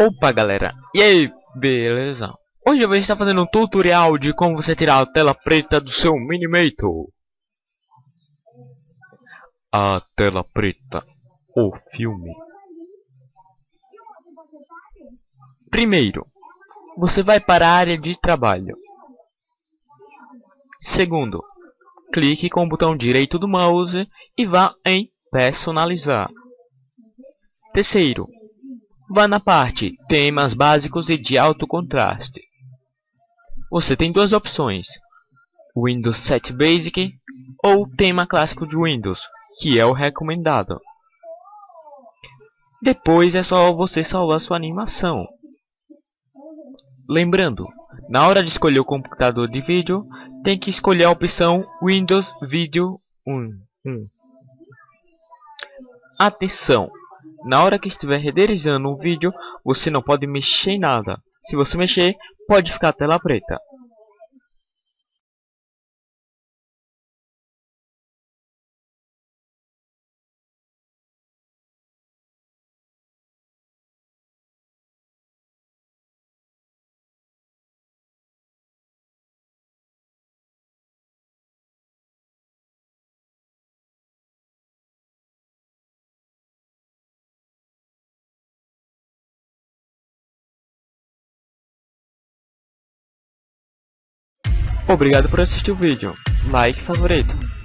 Opa galera, e aí, beleza? Hoje eu vou estar fazendo um tutorial de como você tirar a tela preta do seu Minimator. A tela preta, o filme. Primeiro, você vai para a área de trabalho. Segundo, clique com o botão direito do mouse e vá em personalizar. Terceiro, Vá na parte Temas básicos e de alto contraste. Você tem duas opções. Windows 7 Basic ou tema clássico de Windows, que é o recomendado. Depois é só você salvar sua animação. Lembrando, na hora de escolher o computador de vídeo, tem que escolher a opção Windows Video 1. Atenção! Na hora que estiver renderizando um vídeo, você não pode mexer em nada. Se você mexer, pode ficar a tela preta. Obrigado por assistir o vídeo. Like favorito.